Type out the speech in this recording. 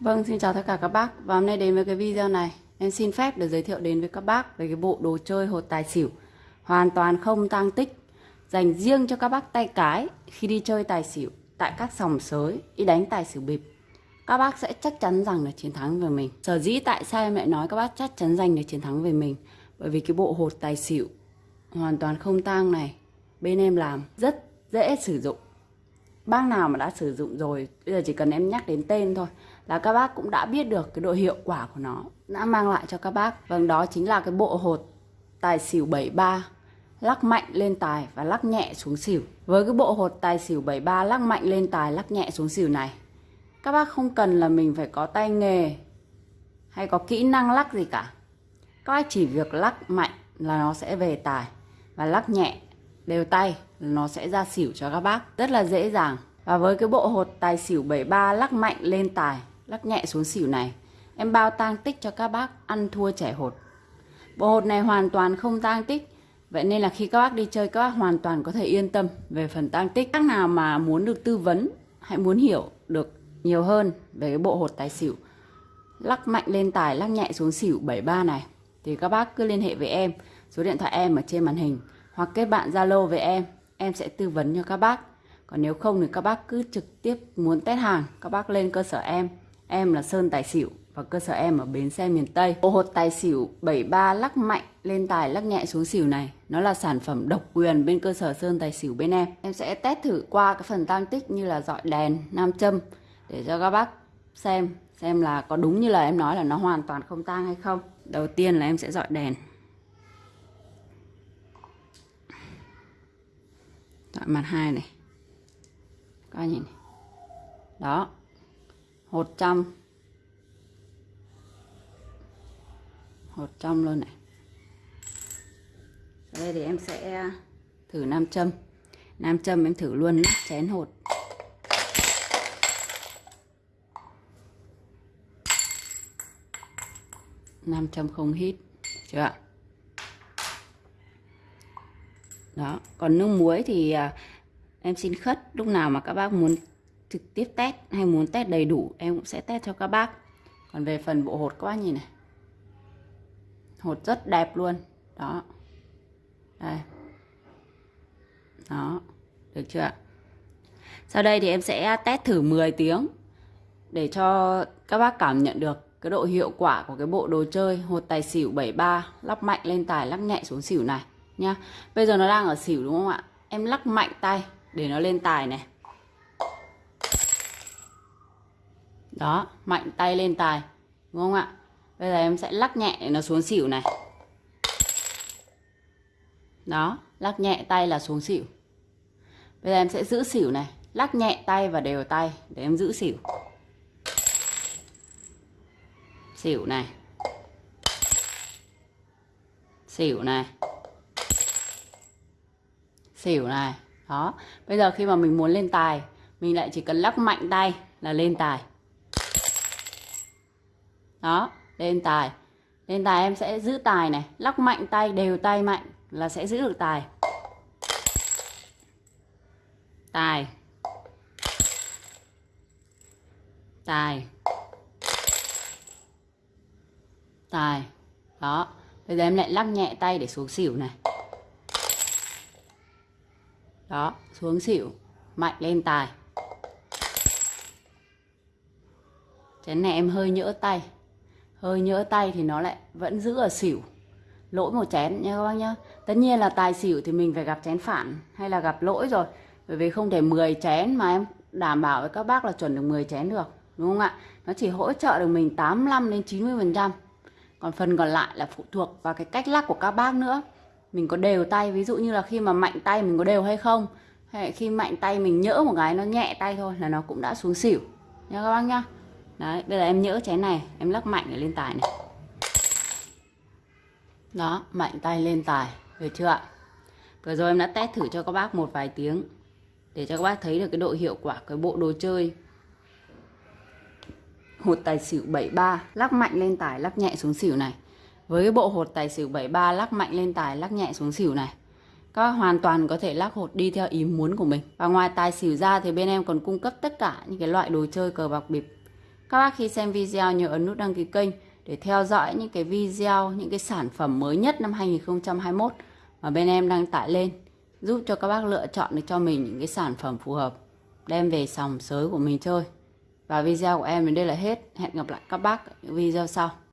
Vâng, xin chào tất cả các bác. Và hôm nay đến với cái video này. Em xin phép được giới thiệu đến với các bác Về cái bộ đồ chơi hột tài xỉu. Hoàn toàn không tăng tích. Dành riêng cho các bác tay cái Khi đi chơi tài xỉu Tại các sòng sới Đi đánh tài xỉu bịp. Các bác sẽ chắc chắn rằng là chiến thắng về mình. Sở dĩ tại sao em lại nói các bác chắc chắn giành được chiến thắng về mình? Bởi vì cái bộ hột tài xỉu Hoàn toàn không tang này. Bên em làm rất dễ sử dụng. Bác nào mà đã sử dụng rồi bây giờ chỉ cần em nhắc đến tên thôi là các bác cũng đã biết được cái độ hiệu quả của nó. Đã mang lại cho các bác. Vâng đó chính là cái bộ hột tài xỉu 73 lắc mạnh lên tài và lắc nhẹ xuống xỉu. Với cái bộ hột tài xỉu 73 lắc mạnh lên tài, lắc nhẹ xuống xỉu này, các bác không cần là mình phải có tay nghề hay có kỹ năng lắc gì cả. Các bác chỉ việc lắc mạnh là nó sẽ về tài và lắc nhẹ, đều tay nó sẽ ra xỉu cho các bác. Rất là dễ dàng. Và với cái bộ hột tài xỉu 73 lắc mạnh lên tài lắc nhẹ xuống xỉu này. Em bao tang tích cho các bác ăn thua trẻ hột. Bộ hột này hoàn toàn không tang tích. Vậy nên là khi các bác đi chơi, các bác hoàn toàn có thể yên tâm về phần tang tích. Các nào mà muốn được tư vấn, hãy muốn hiểu được nhiều hơn về cái bộ hột tài xỉu, lắc mạnh lên tài, lắc nhẹ xuống xỉu 73 này, thì các bác cứ liên hệ với em. Số điện thoại em ở trên màn hình, hoặc kết bạn Zalo với em em sẽ tư vấn cho các bác. Còn nếu không thì các bác cứ trực tiếp muốn test hàng, các bác lên cơ sở em em là Sơn Tài Xỉu và cơ sở em ở bến xe miền Tây. Bộ hột tài xỉu 73 lắc mạnh, lên tài lắc nhẹ xuống xỉu này. Nó là sản phẩm độc quyền bên cơ sở Sơn Tài Xỉu bên em. Em sẽ test thử qua cái phần tăng tích như là dọi đèn, nam châm để cho các bác xem xem là có đúng như là em nói là nó hoàn toàn không tang hay không. Đầu tiên là em sẽ dọi đèn. Dọi mặt hai này. Các nhìn này. đó hột trăm. Hột trăm luôn này. Đây thì em sẽ thử nam châm. Nam châm em thử luôn nhé, chén hột. Nam châm không hít chưa ạ? Đó còn nước muối thì à, em xin khất lúc nào mà các bác muốn trực tiếp test hay muốn test đầy đủ, em cũng sẽ test cho các bác. Còn về phần bộ hột các bác nhìn này. Hột rất đẹp luôn. Đó. Đây. Đó. Được chưa ạ? Sau đây thì em sẽ test thử 10 tiếng để cho các bác cảm nhận được cái độ hiệu quả của cái bộ đồ chơi hột tài xỉu 73 lắp mạnh lên tài lắp nhẹ xuống xỉu này nha bây giờ nó đang ở xỉu đúng không ạ? Em lắc mạnh tay để nó lên tài này. Đó, mạnh tay lên tài, đúng không ạ? Bây giờ em sẽ lắc nhẹ để nó xuống xỉu này. Đó, lắc nhẹ tay là xuống xỉu. Bây giờ em sẽ giữ xỉu này, lắc nhẹ tay và đều tay để em giữ xỉu. Xỉu này. Xỉu này. Xỉu này. Đó, bây giờ khi mà mình muốn lên tài, mình lại chỉ cần lắc mạnh tay là lên tài đó, lên tài. Lên tài em sẽ giữ tài này. Lắc mạnh tay, đều tay mạnh là sẽ giữ được tài. Tài. Tài. Tài. Đó. Bây giờ em lại lắc nhẹ tay để xuống xỉu này. Đó, xuống xỉu. Mạnh lên tài. Chén này em hơi nhỡ tay hơi nhỡ tay thì nó lại vẫn giữ ở xỉu. Lỗi một chén nha các bác nhá. Tất nhiên là tài xỉu thì mình phải gặp chén phản hay là gặp lỗi rồi. Bởi vì không thể 10 chén mà em đảm bảo với các bác là chuẩn được 10 chén được, đúng không ạ? Nó chỉ hỗ trợ được mình 85 đến 90 phần trăm. Còn phần còn lại là phụ thuộc vào cái cách lắc của các bác nữa. Mình có đều tay, ví dụ như là khi mà mạnh tay mình có đều hay không? Hay khi mạnh tay mình nhỡ một cái nó nhẹ tay thôi là nó cũng đã xuống xỉu. Nha các bác nhá đấy, bây giờ em nhỡ trái này, em lắc mạnh để lên tài này. Đó, mạnh tay lên tài, được chưa ạ? Vừa rồi em đã test thử cho các bác một vài tiếng, để cho các bác thấy được cái độ hiệu quả cái bộ đồ chơi. Hột tài xỉu 73 lắc mạnh lên tài, lắc nhẹ xuống xỉu này. Với cái bộ hột tài xỉu 73 lắc mạnh lên tài, lắc nhẹ xuống xỉu này. Các bác hoàn toàn có thể lắc hột đi theo ý muốn của mình. Và ngoài tài xỉu ra thì bên em còn cung cấp tất cả những cái loại đồ chơi cờ bạc bịp các bác khi xem video nhớ ấn nút đăng ký kênh để theo dõi những cái video, những cái sản phẩm mới nhất năm 2021 mà bên em đăng tải lên giúp cho các bác lựa chọn được cho mình những cái sản phẩm phù hợp đem về sòng sới của mình chơi. Và video của em đến đây là hết. Hẹn gặp lại các bác ở những video sau.